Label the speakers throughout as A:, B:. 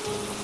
A: Thank you.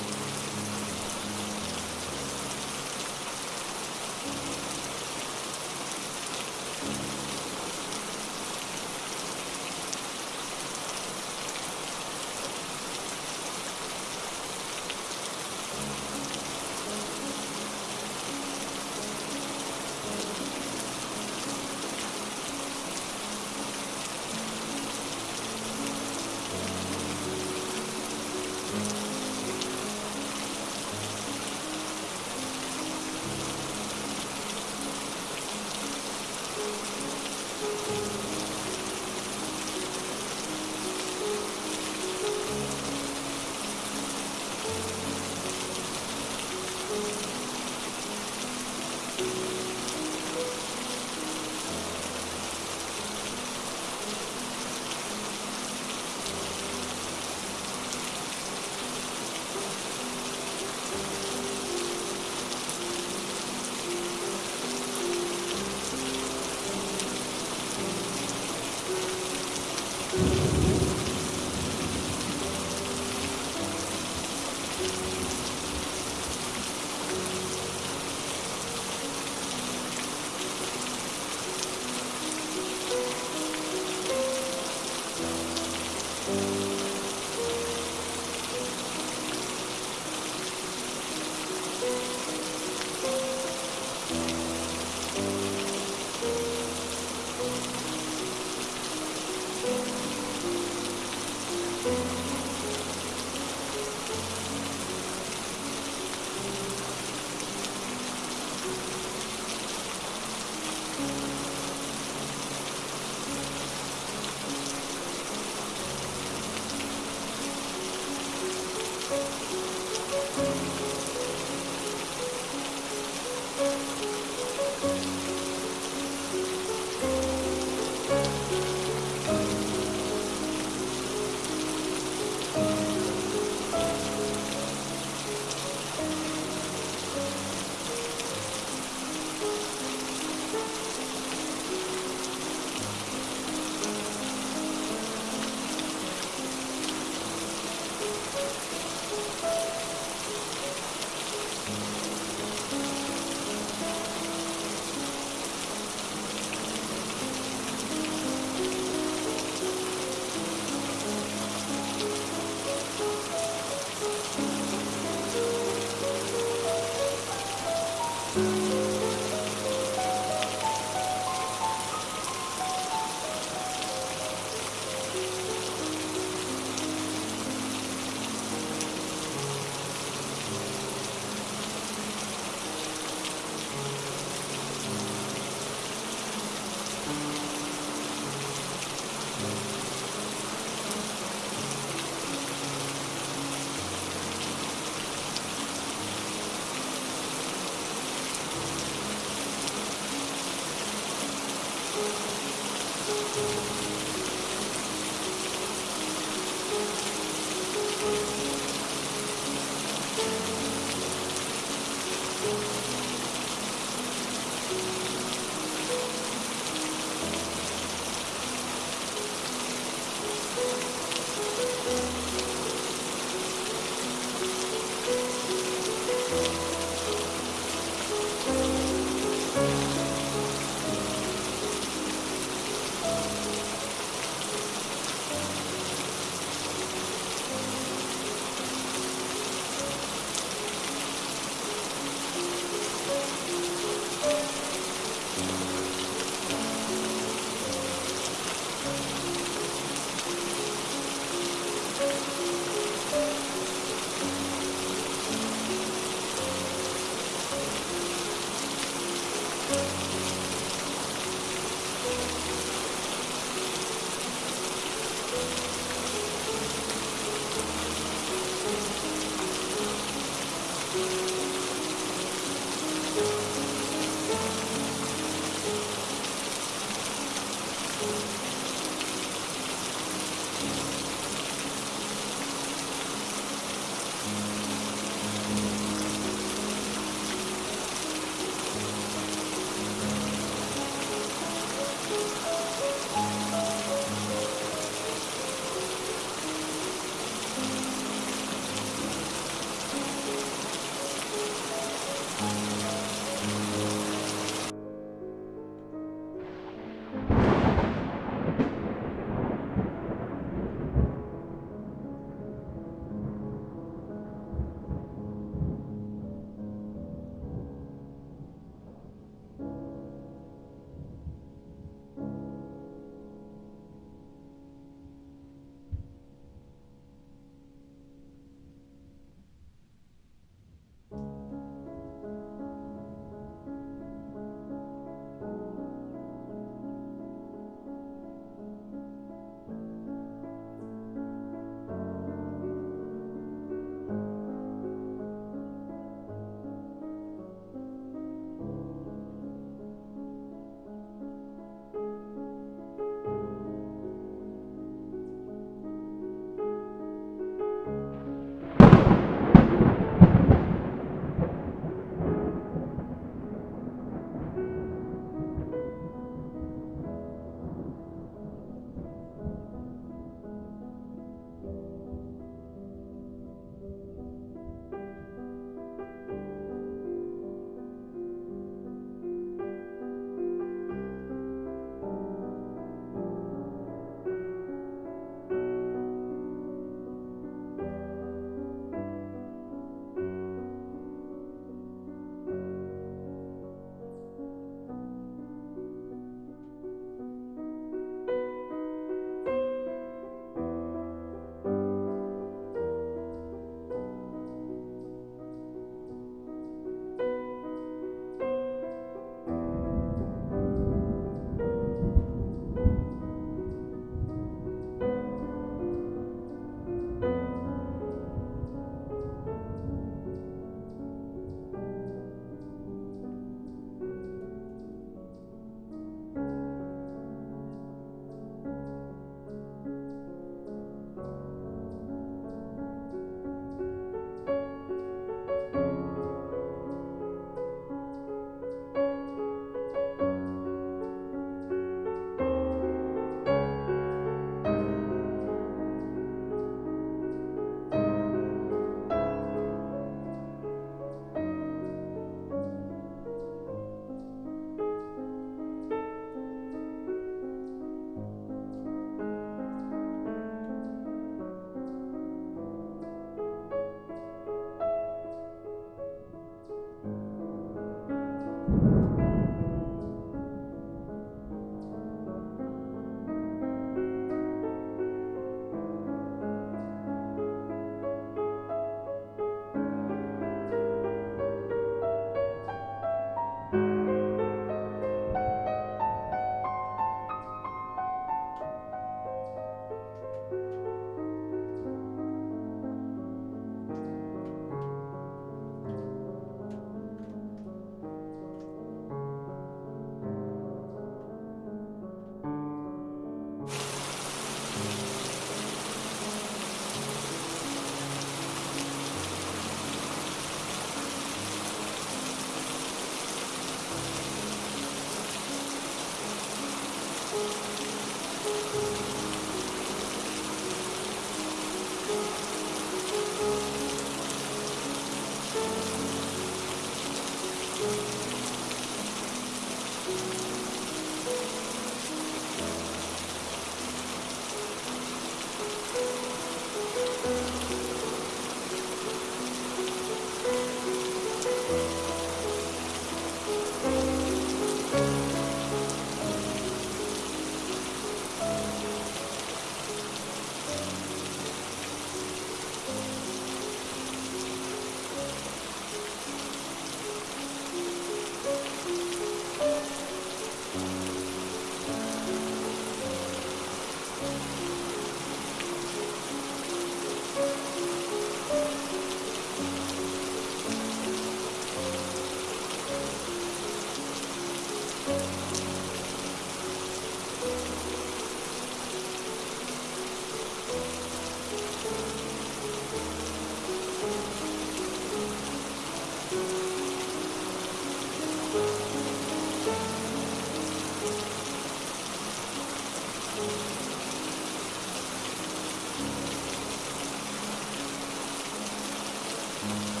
A: mm you.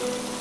A: Thank you.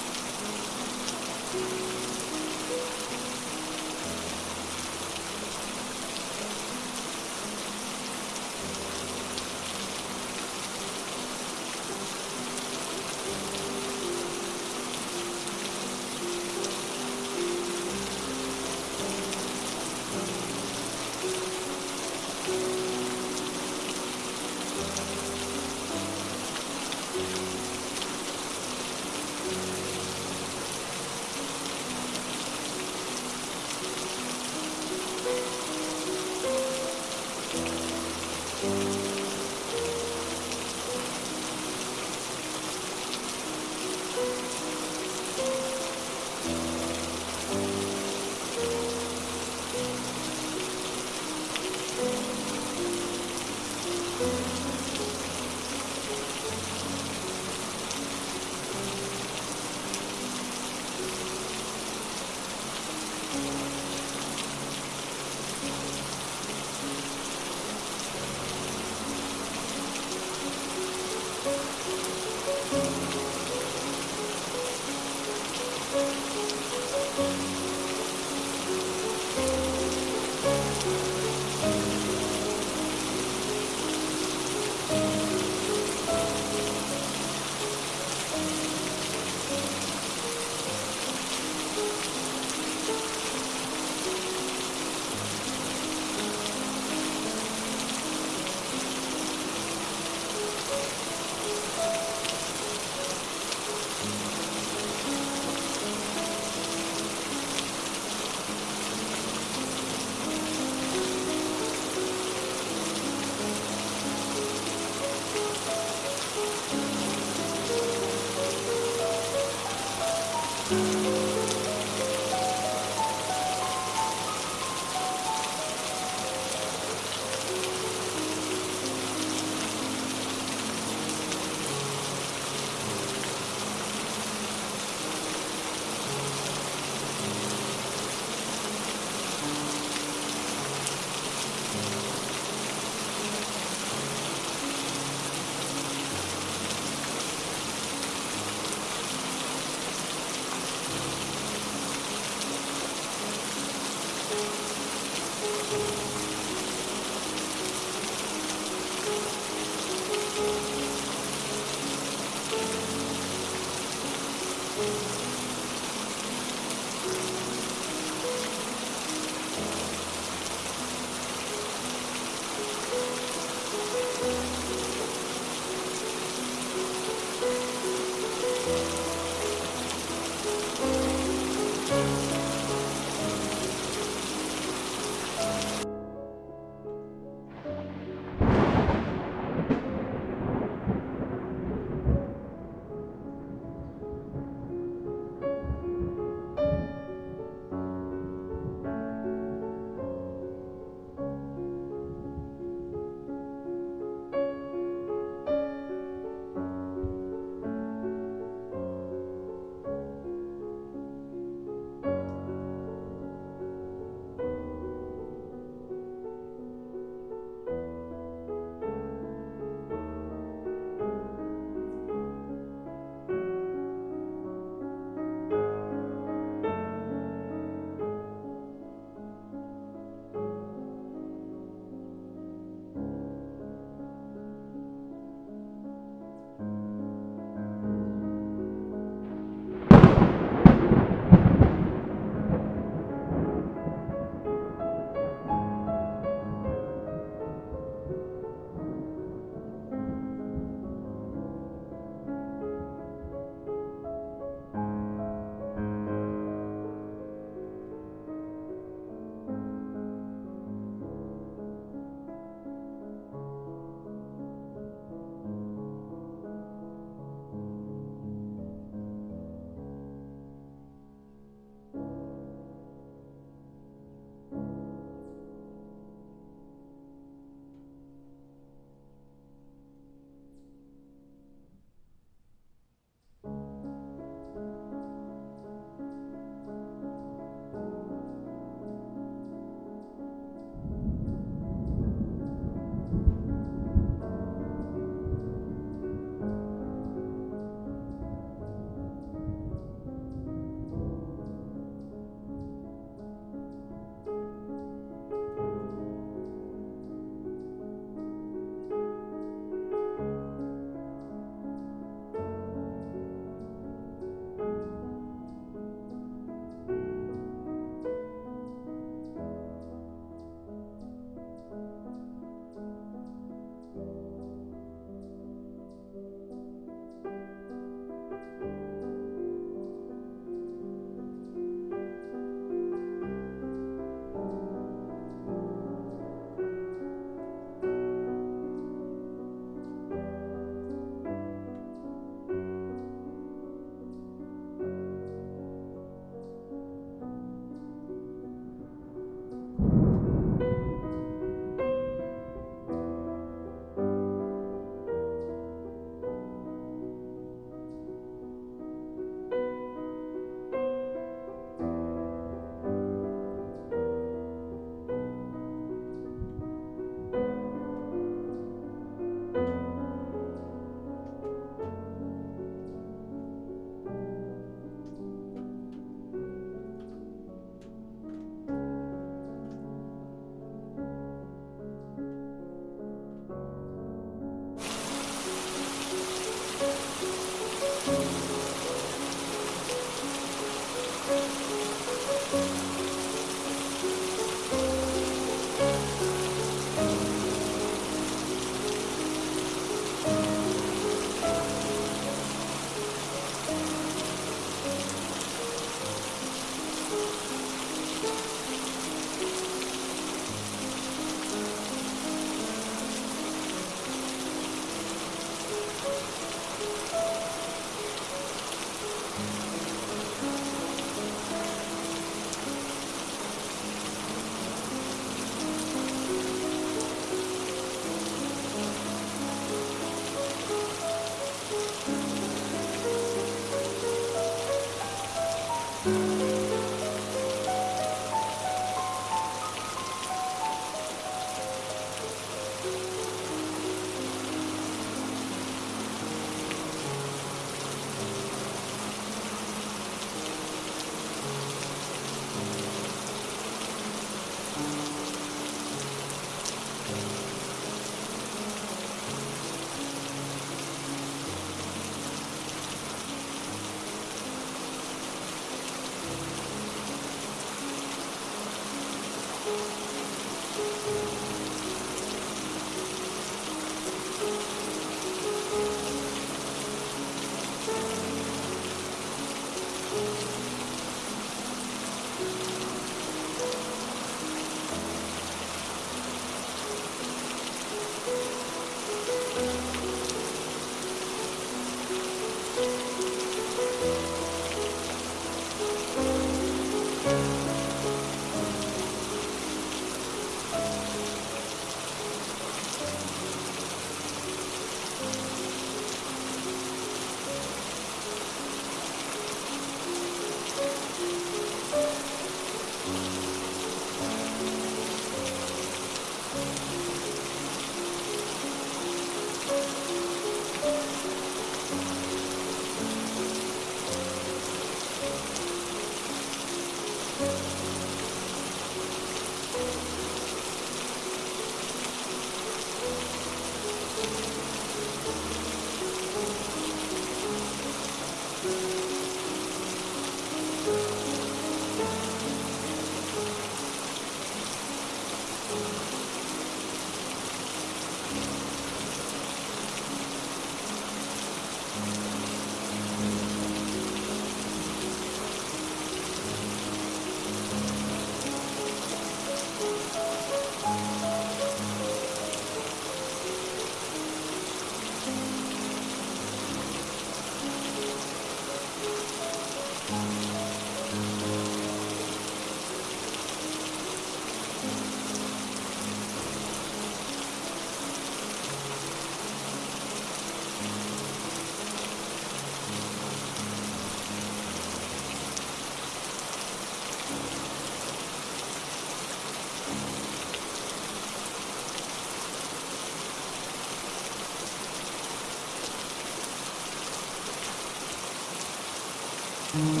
A: Mm-hmm.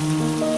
A: Música